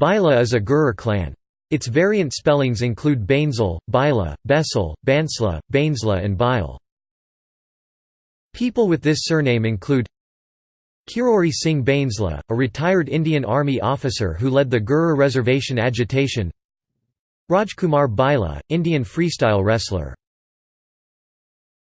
Baisla is a Gurjar clan. Its variant spellings include Bainsal, Baisla, Bessel, Bansla, Bainsla and Bile. People with this surname include Kirori Singh Bainsla, a retired Indian Army officer who led the Gurjar reservation agitation Rajkumar Baisla, Indian freestyle wrestler